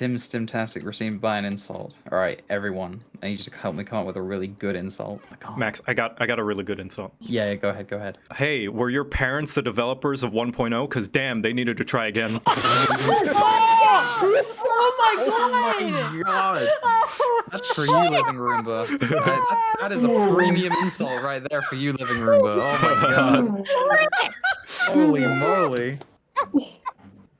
Tim Stimtastic received by an insult. All right, everyone, I need you to help me come up with a really good insult. Oh Max, I got I got a really good insult. Yeah, yeah, go ahead, go ahead. Hey, were your parents the developers of 1.0? Cause damn, they needed to try again. Oh my god! Oh my God, that's for you, Living Roomba. That, that's, that is a premium insult right there for you, Living Roomba. Oh my god. Holy moly.